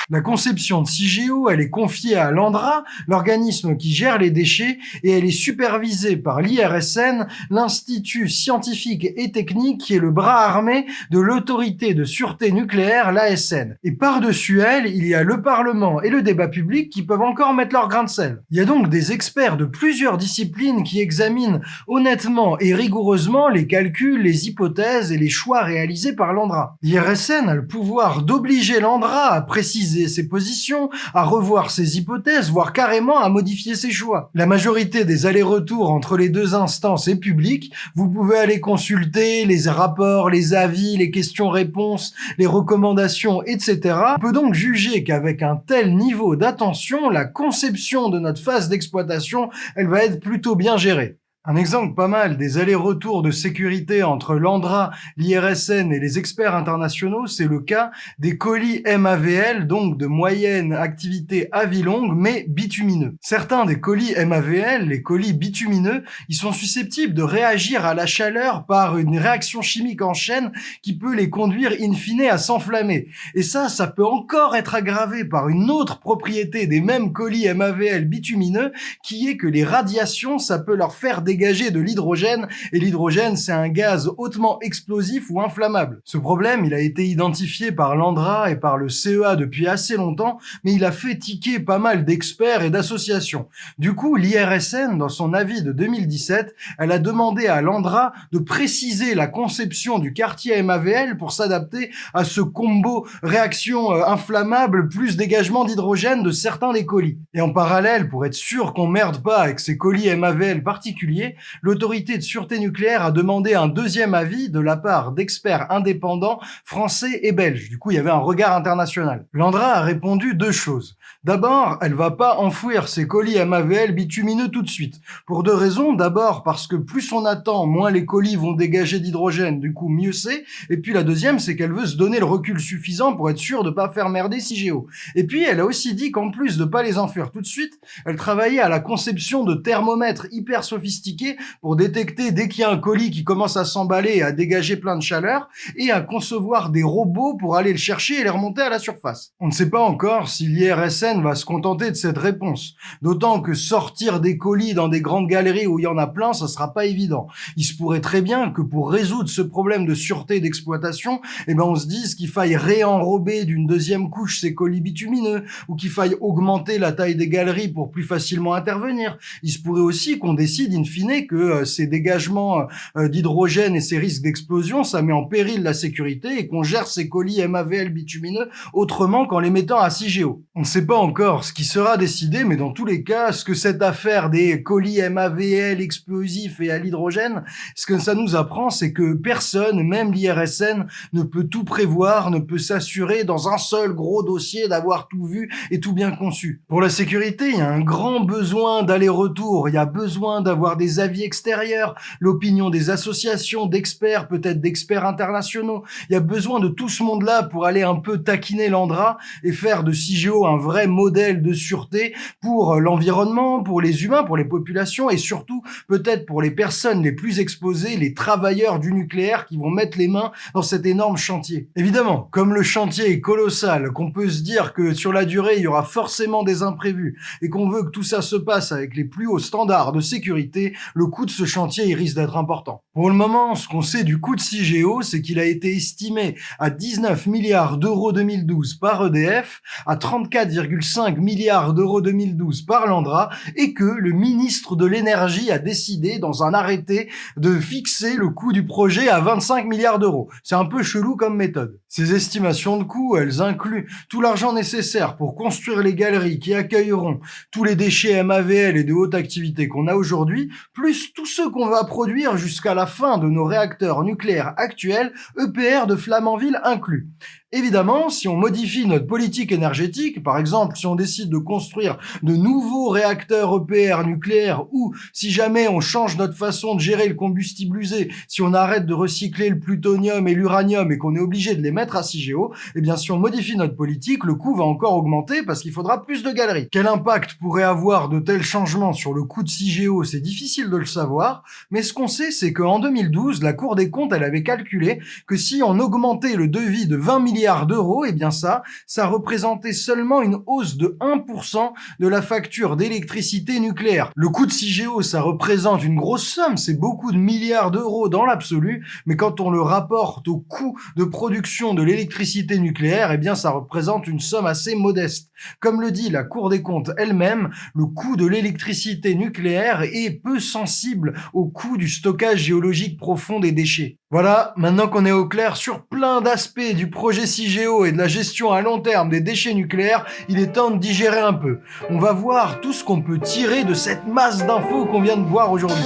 La conception de CIGEO, elle est confiée à l'ANDRA, l'organisme qui gère les déchets, et elle est supervisée par l'IRSN, l'Institut scientifique et technique qui est le bras armé de l'autorité de sûreté nucléaire, l'ASN. Et par-dessus elle, il y a le Parlement et le débat public qui peuvent encore mettre leur grain de sel. Il y a donc des experts de plusieurs disciplines qui examinent honnêtement et rigoureusement les calculs, les hypothèses et les choix réalisés par l'ANDRA. L'IRSN a le pouvoir d'obliger l'ANDRA à préciser ses positions, à revoir ses hypothèses, voire carrément à modifier ses choix. La majorité des allers-retours entre les deux instances est publique. Vous pouvez aller consulter les rapports, les avis, les questions-réponses, les recommandations, etc. On peut donc juger qu'avec un tel niveau d'attention, la conception de notre phase d'exploitation, elle va être plutôt bien gérée. Un exemple pas mal des allers-retours de sécurité entre l'ANDRA, l'IRSN et les experts internationaux, c'est le cas des colis MAVL, donc de moyenne activité à vie longue, mais bitumineux. Certains des colis MAVL, les colis bitumineux, ils sont susceptibles de réagir à la chaleur par une réaction chimique en chaîne qui peut les conduire in fine à s'enflammer. Et ça, ça peut encore être aggravé par une autre propriété des mêmes colis MAVL bitumineux, qui est que les radiations, ça peut leur faire des dégager de l'hydrogène, et l'hydrogène, c'est un gaz hautement explosif ou inflammable. Ce problème, il a été identifié par l'ANDRA et par le CEA depuis assez longtemps, mais il a fait tiquer pas mal d'experts et d'associations. Du coup, l'IRSN, dans son avis de 2017, elle a demandé à l'ANDRA de préciser la conception du quartier MAVL pour s'adapter à ce combo réaction euh, inflammable plus dégagement d'hydrogène de certains des colis. Et en parallèle, pour être sûr qu'on merde pas avec ces colis MAVL particuliers, l'autorité de sûreté nucléaire a demandé un deuxième avis de la part d'experts indépendants français et belges. Du coup, il y avait un regard international. L'Andra a répondu deux choses. D'abord, elle va pas enfouir ses colis MAVL bitumineux tout de suite. Pour deux raisons. D'abord, parce que plus on attend, moins les colis vont dégager d'hydrogène, du coup mieux c'est. Et puis la deuxième, c'est qu'elle veut se donner le recul suffisant pour être sûre de pas faire merder CIGEO. Et puis elle a aussi dit qu'en plus de pas les enfouir tout de suite, elle travaillait à la conception de thermomètres hyper sophistiqués pour détecter dès qu'il y a un colis qui commence à s'emballer et à dégager plein de chaleur, et à concevoir des robots pour aller le chercher et les remonter à la surface. On ne sait pas encore si l'IRSN va se contenter de cette réponse, d'autant que sortir des colis dans des grandes galeries où il y en a plein, ça sera pas évident. Il se pourrait très bien que pour résoudre ce problème de sûreté d'exploitation, eh ben on se dise qu'il faille réenrober d'une deuxième couche ces colis bitumineux, ou qu'il faille augmenter la taille des galeries pour plus facilement intervenir. Il se pourrait aussi qu'on décide in fine que euh, ces dégagements euh, d'hydrogène et ces risques d'explosion, ça met en péril la sécurité et qu'on gère ces colis MAVL bitumineux autrement qu'en les mettant à CIGEO. On ne sait pas encore ce qui sera décidé, mais dans tous les cas, ce que cette affaire des colis MAVL explosifs et à l'hydrogène, ce que ça nous apprend, c'est que personne, même l'IRSN, ne peut tout prévoir, ne peut s'assurer dans un seul gros dossier d'avoir tout vu et tout bien conçu. Pour la sécurité, il y a un grand besoin d'aller-retour, il y a besoin d'avoir des avis extérieurs, l'opinion des associations, d'experts, peut-être d'experts internationaux. Il y a besoin de tout ce monde-là pour aller un peu taquiner l'Andra et faire de CIGEO un vrai modèle de sûreté pour l'environnement, pour les humains, pour les populations et surtout peut-être pour les personnes les plus exposées, les travailleurs du nucléaire qui vont mettre les mains dans cet énorme chantier. Évidemment, comme le chantier est colossal, qu'on peut se dire que sur la durée, il y aura forcément des imprévus et qu'on veut que tout ça se passe avec les plus hauts standards de sécurité, le coût de ce chantier il risque d'être important. Pour le moment, ce qu'on sait du coût de CIGEO, c'est qu'il a été estimé à 19 milliards d'euros 2012 par EDF, à 34,5 milliards d'euros 2012 par Landra, et que le ministre de l'énergie a décidé dans un arrêté de fixer le coût du projet à 25 milliards d'euros. C'est un peu chelou comme méthode. Ces estimations de coûts, elles incluent tout l'argent nécessaire pour construire les galeries qui accueilleront tous les déchets MAVL et de haute activité qu'on a aujourd'hui, plus tous ceux qu'on va produire jusqu'à la fin de nos réacteurs nucléaires actuels, EPR de Flamanville inclus. Évidemment, si on modifie notre politique énergétique, par exemple si on décide de construire de nouveaux réacteurs EPR nucléaires ou si jamais on change notre façon de gérer le combustible usé, si on arrête de recycler le plutonium et l'uranium et qu'on est obligé de les mettre à CIGEO, eh bien si on modifie notre politique, le coût va encore augmenter parce qu'il faudra plus de galeries. Quel impact pourrait avoir de tels changements sur le coût de CIGEO C'est difficile de le savoir, mais ce qu'on sait c'est qu'en 2012, la Cour des comptes, elle avait calculé que si on augmentait le devis de 20 milliards d'euros, et eh bien ça, ça représentait seulement une hausse de 1% de la facture d'électricité nucléaire. Le coût de CIGEO, ça représente une grosse somme, c'est beaucoup de milliards d'euros dans l'absolu, mais quand on le rapporte au coût de production de l'électricité nucléaire, eh ça représente une somme assez modeste. Comme le dit la Cour des comptes elle-même, le coût de l'électricité nucléaire est peu sensible au coût du stockage géologique profond des déchets. Voilà, maintenant qu'on est au clair sur plein d'aspects du projet CIGEO et de la gestion à long terme des déchets nucléaires, il est temps de digérer un peu. On va voir tout ce qu'on peut tirer de cette masse d'infos qu'on vient de voir aujourd'hui.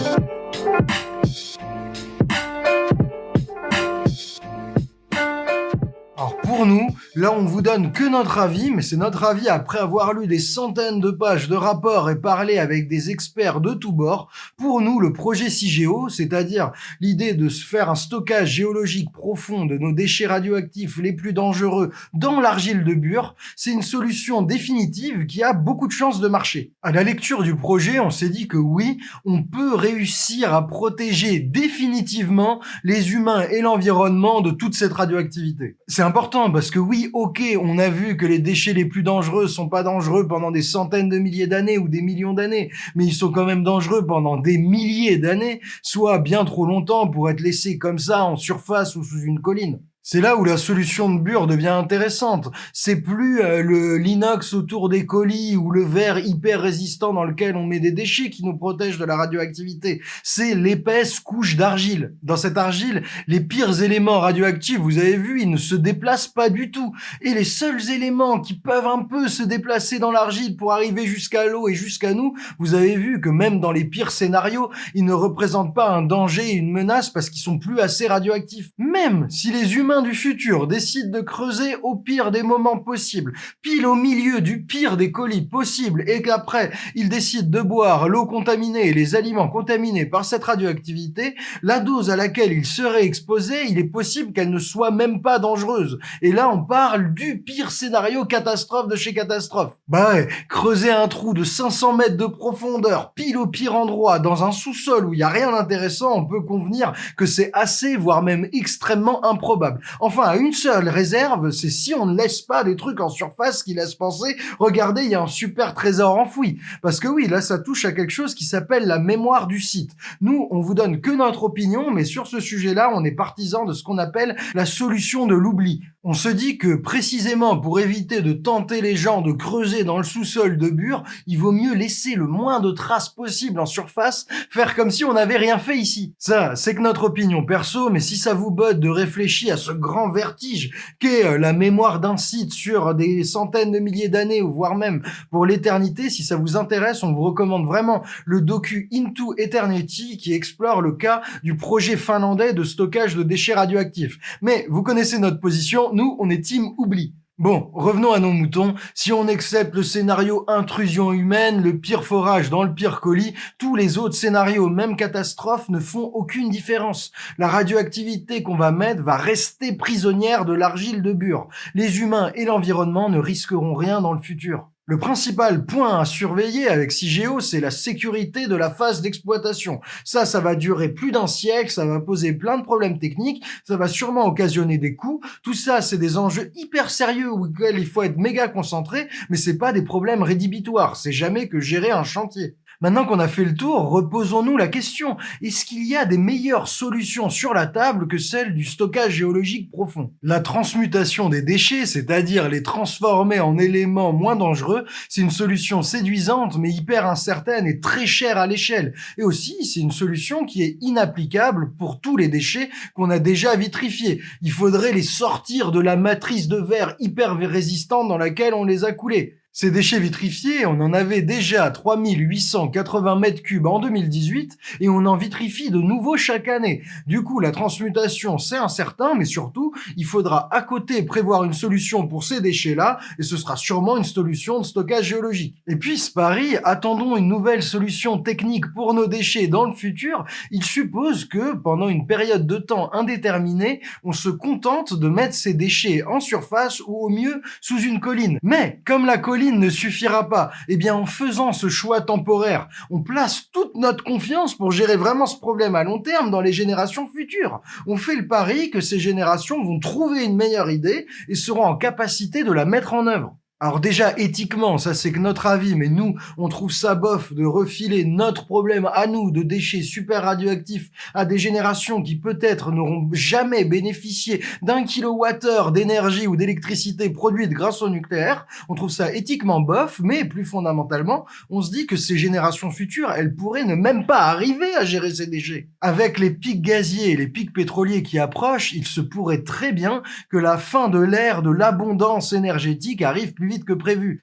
Pour nous, là on vous donne que notre avis, mais c'est notre avis après avoir lu des centaines de pages de rapports et parlé avec des experts de tous bords. Pour nous, le projet CIGEO, c'est-à-dire l'idée de se faire un stockage géologique profond de nos déchets radioactifs les plus dangereux dans l'argile de Bure, c'est une solution définitive qui a beaucoup de chances de marcher. À la lecture du projet, on s'est dit que oui, on peut réussir à protéger définitivement les humains et l'environnement de toute cette radioactivité. C'est important parce que oui, ok, on a vu que les déchets les plus dangereux sont pas dangereux pendant des centaines de milliers d'années ou des millions d'années, mais ils sont quand même dangereux pendant des milliers d'années, soit bien trop longtemps pour être laissés comme ça en surface ou sous une colline. C'est là où la solution de Bure devient intéressante. C'est plus euh, le l'inox autour des colis ou le verre hyper résistant dans lequel on met des déchets qui nous protègent de la radioactivité. C'est l'épaisse couche d'argile. Dans cette argile, les pires éléments radioactifs, vous avez vu, ils ne se déplacent pas du tout. Et les seuls éléments qui peuvent un peu se déplacer dans l'argile pour arriver jusqu'à l'eau et jusqu'à nous, vous avez vu que même dans les pires scénarios, ils ne représentent pas un danger et une menace parce qu'ils sont plus assez radioactifs. Même si les humains du futur décide de creuser au pire des moments possibles, pile au milieu du pire des colis possibles, et qu'après, il décide de boire l'eau contaminée et les aliments contaminés par cette radioactivité, la dose à laquelle il serait exposé, il est possible qu'elle ne soit même pas dangereuse. Et là, on parle du pire scénario catastrophe de chez catastrophe. Bah ouais, creuser un trou de 500 mètres de profondeur, pile au pire endroit, dans un sous-sol où il y a rien d'intéressant, on peut convenir que c'est assez, voire même extrêmement improbable. Enfin, à une seule réserve, c'est si on ne laisse pas des trucs en surface qui laissent penser, regardez, il y a un super trésor enfoui. Parce que oui, là, ça touche à quelque chose qui s'appelle la mémoire du site. Nous, on vous donne que notre opinion, mais sur ce sujet-là, on est partisan de ce qu'on appelle la solution de l'oubli. On se dit que précisément pour éviter de tenter les gens de creuser dans le sous-sol de Bure, il vaut mieux laisser le moins de traces possible en surface, faire comme si on n'avait rien fait ici. Ça, c'est que notre opinion perso, mais si ça vous botte de réfléchir à ce grand vertige qu'est euh, la mémoire d'un site sur des centaines de milliers d'années, voire même pour l'éternité, si ça vous intéresse, on vous recommande vraiment le docu Into Eternity qui explore le cas du projet finlandais de stockage de déchets radioactifs. Mais vous connaissez notre position, nous, on est oubli. Bon, revenons à nos moutons. Si on accepte le scénario intrusion humaine, le pire forage dans le pire colis, tous les autres scénarios, même catastrophes, ne font aucune différence. La radioactivité qu'on va mettre va rester prisonnière de l'argile de Bure. Les humains et l'environnement ne risqueront rien dans le futur. Le principal point à surveiller avec CIGEO, c'est la sécurité de la phase d'exploitation. Ça, ça va durer plus d'un siècle, ça va poser plein de problèmes techniques, ça va sûrement occasionner des coûts. Tout ça, c'est des enjeux hyper sérieux auxquels il faut être méga concentré, mais c'est pas des problèmes rédhibitoires. C'est jamais que gérer un chantier. Maintenant qu'on a fait le tour, reposons-nous la question. Est-ce qu'il y a des meilleures solutions sur la table que celle du stockage géologique profond? La transmutation des déchets, c'est-à-dire les transformer en éléments moins dangereux, c'est une solution séduisante mais hyper incertaine et très chère à l'échelle. Et aussi, c'est une solution qui est inapplicable pour tous les déchets qu'on a déjà vitrifiés. Il faudrait les sortir de la matrice de verre hyper résistante dans laquelle on les a coulés. Ces déchets vitrifiés, on en avait déjà 3880 mètres cubes en 2018 et on en vitrifie de nouveau chaque année. Du coup, la transmutation, c'est incertain, mais surtout, il faudra à côté prévoir une solution pour ces déchets-là et ce sera sûrement une solution de stockage géologique. Et puis, Paris, attendons une nouvelle solution technique pour nos déchets dans le futur, il suppose que pendant une période de temps indéterminée, on se contente de mettre ces déchets en surface ou au mieux sous une colline. Mais, comme la colline ne suffira pas. Eh bien, en faisant ce choix temporaire, on place toute notre confiance pour gérer vraiment ce problème à long terme dans les générations futures. On fait le pari que ces générations vont trouver une meilleure idée et seront en capacité de la mettre en œuvre. Alors déjà, éthiquement, ça c'est que notre avis, mais nous, on trouve ça bof de refiler notre problème à nous de déchets super radioactifs à des générations qui peut-être n'auront jamais bénéficié d'un kilowattheure d'énergie ou d'électricité produite grâce au nucléaire. On trouve ça éthiquement bof, mais plus fondamentalement, on se dit que ces générations futures, elles pourraient ne même pas arriver à gérer ces déchets. Avec les pics gaziers et les pics pétroliers qui approchent, il se pourrait très bien que la fin de l'ère de l'abondance énergétique arrive plus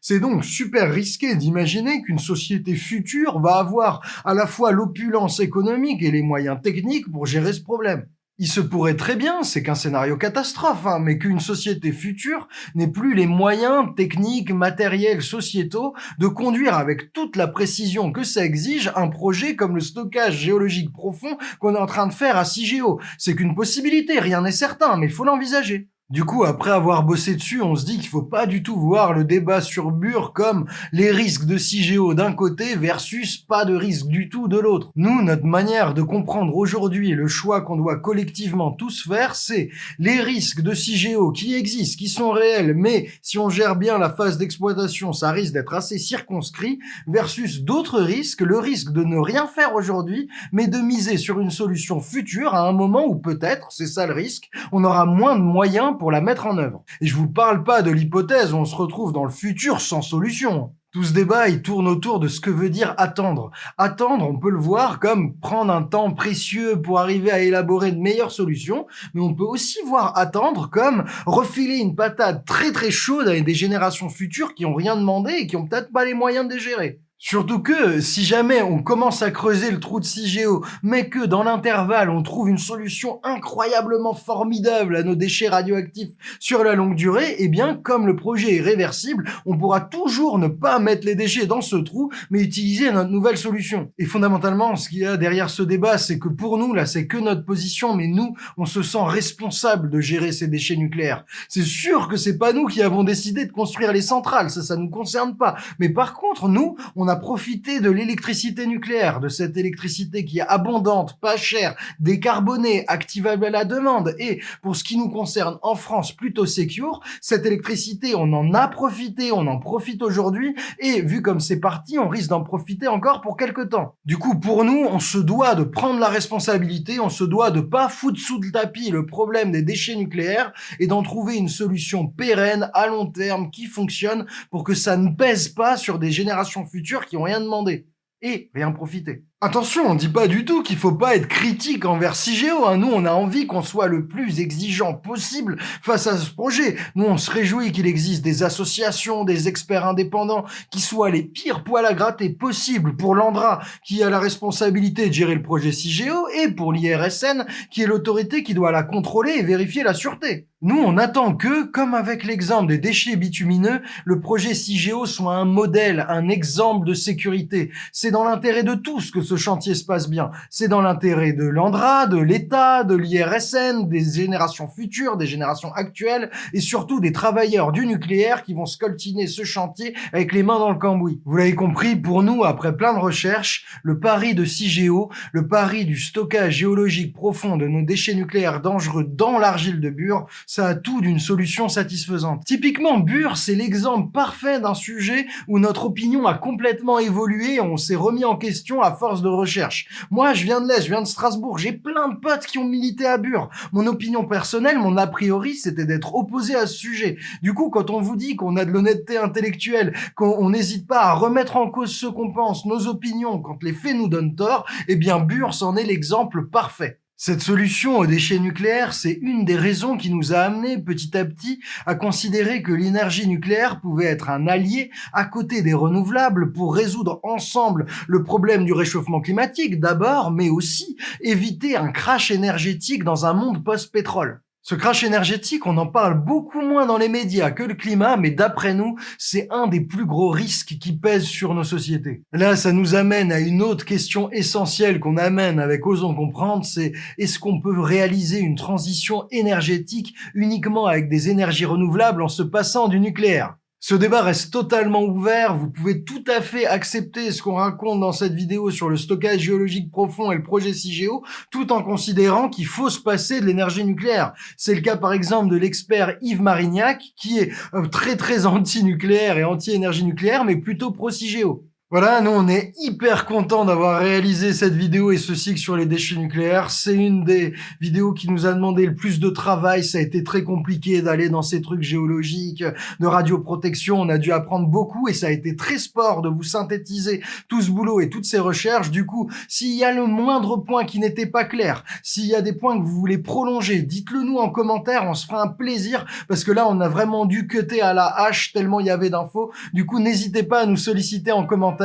C'est donc super risqué d'imaginer qu'une société future va avoir à la fois l'opulence économique et les moyens techniques pour gérer ce problème. Il se pourrait très bien, c'est qu'un scénario catastrophe, hein, mais qu'une société future n'ait plus les moyens techniques, matériels, sociétaux de conduire avec toute la précision que ça exige un projet comme le stockage géologique profond qu'on est en train de faire à CIGEO. C'est qu'une possibilité, rien n'est certain, mais il faut l'envisager. Du coup, après avoir bossé dessus, on se dit qu'il faut pas du tout voir le débat sur Bure comme les risques de CIGEO d'un côté versus pas de risque du tout de l'autre. Nous, notre manière de comprendre aujourd'hui le choix qu'on doit collectivement tous faire, c'est les risques de CIGEO qui existent, qui sont réels, mais si on gère bien la phase d'exploitation, ça risque d'être assez circonscrit, versus d'autres risques, le risque de ne rien faire aujourd'hui, mais de miser sur une solution future à un moment où peut-être, c'est ça le risque, on aura moins de moyens pour la mettre en œuvre. Et je vous parle pas de l'hypothèse où on se retrouve dans le futur sans solution. Tout ce débat, il tourne autour de ce que veut dire attendre. Attendre, on peut le voir comme prendre un temps précieux pour arriver à élaborer de meilleures solutions, mais on peut aussi voir attendre comme refiler une patate très très chaude à des générations futures qui ont rien demandé et qui ont peut-être pas les moyens de les gérer. Surtout que, si jamais on commence à creuser le trou de CIGEO, mais que dans l'intervalle on trouve une solution incroyablement formidable à nos déchets radioactifs sur la longue durée, eh bien, comme le projet est réversible, on pourra toujours ne pas mettre les déchets dans ce trou, mais utiliser notre nouvelle solution. Et fondamentalement, ce qu'il y a derrière ce débat, c'est que pour nous, là, c'est que notre position, mais nous, on se sent responsable de gérer ces déchets nucléaires. C'est sûr que c'est pas nous qui avons décidé de construire les centrales, ça, ça nous concerne pas. Mais par contre, nous, on on a profité de l'électricité nucléaire, de cette électricité qui est abondante, pas chère, décarbonée, activable à la demande, et pour ce qui nous concerne en France, plutôt secure, cette électricité, on en a profité, on en profite aujourd'hui, et vu comme c'est parti, on risque d'en profiter encore pour quelques temps. Du coup, pour nous, on se doit de prendre la responsabilité, on se doit de pas foutre sous le tapis le problème des déchets nucléaires, et d'en trouver une solution pérenne, à long terme, qui fonctionne, pour que ça ne pèse pas sur des générations futures qui ont rien demandé et rien profité. Attention, on dit pas du tout qu'il faut pas être critique envers CIGEO. Hein. Nous, on a envie qu'on soit le plus exigeant possible face à ce projet. Nous, on se réjouit qu'il existe des associations, des experts indépendants qui soient les pires poils à gratter possibles pour l'Andra, qui a la responsabilité de gérer le projet CIGEO, et pour l'IRSN, qui est l'autorité qui doit la contrôler et vérifier la sûreté. Nous, on attend que, comme avec l'exemple des déchets bitumineux, le projet CIGEO soit un modèle, un exemple de sécurité. C'est dans l'intérêt de tous que ce chantier se passe bien. C'est dans l'intérêt de l'Andra, de l'État, de l'IRSN, des générations futures, des générations actuelles, et surtout des travailleurs du nucléaire qui vont scoltiner ce chantier avec les mains dans le cambouis. Vous l'avez compris, pour nous, après plein de recherches, le pari de CIGEO, le pari du stockage géologique profond de nos déchets nucléaires dangereux dans l'argile de Bure, ça a tout d'une solution satisfaisante. Typiquement, Bure, c'est l'exemple parfait d'un sujet où notre opinion a complètement évolué on s'est remis en question à force de recherche. Moi, je viens de l'Est, je viens de Strasbourg, j'ai plein de potes qui ont milité à Bure. Mon opinion personnelle, mon a priori, c'était d'être opposé à ce sujet. Du coup, quand on vous dit qu'on a de l'honnêteté intellectuelle, qu'on n'hésite pas à remettre en cause ce qu'on pense, nos opinions, quand les faits nous donnent tort, eh bien Bure c'en est l'exemple parfait. Cette solution aux déchets nucléaires, c'est une des raisons qui nous a amené petit à petit à considérer que l'énergie nucléaire pouvait être un allié à côté des renouvelables pour résoudre ensemble le problème du réchauffement climatique d'abord, mais aussi éviter un crash énergétique dans un monde post-pétrole. Ce crash énergétique, on en parle beaucoup moins dans les médias que le climat, mais d'après nous, c'est un des plus gros risques qui pèsent sur nos sociétés. Là, ça nous amène à une autre question essentielle qu'on amène avec Osons Comprendre, c'est est-ce qu'on peut réaliser une transition énergétique uniquement avec des énergies renouvelables en se passant du nucléaire? Ce débat reste totalement ouvert, vous pouvez tout à fait accepter ce qu'on raconte dans cette vidéo sur le stockage géologique profond et le projet CIGEO, tout en considérant qu'il faut se passer de l'énergie nucléaire. C'est le cas par exemple de l'expert Yves Marignac, qui est euh, très très anti-nucléaire et anti-énergie nucléaire, mais plutôt pro-CIGEO. Voilà, nous on est hyper content d'avoir réalisé cette vidéo et ce cycle sur les déchets nucléaires. C'est une des vidéos qui nous a demandé le plus de travail. Ça a été très compliqué d'aller dans ces trucs géologiques, de radioprotection. On a dû apprendre beaucoup et ça a été très sport de vous synthétiser tout ce boulot et toutes ces recherches. Du coup, s'il y a le moindre point qui n'était pas clair, s'il y a des points que vous voulez prolonger, dites-le nous en commentaire. On se fera un plaisir parce que là, on a vraiment dû cuter à la hache tellement il y avait d'infos. Du coup, n'hésitez pas à nous solliciter en commentaire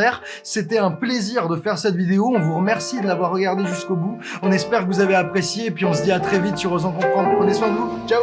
c'était un plaisir de faire cette vidéo. On vous remercie de l'avoir regardé jusqu'au bout. On espère que vous avez apprécié et puis on se dit à très vite sur Osons Comprendre. Prenez soin de vous. Ciao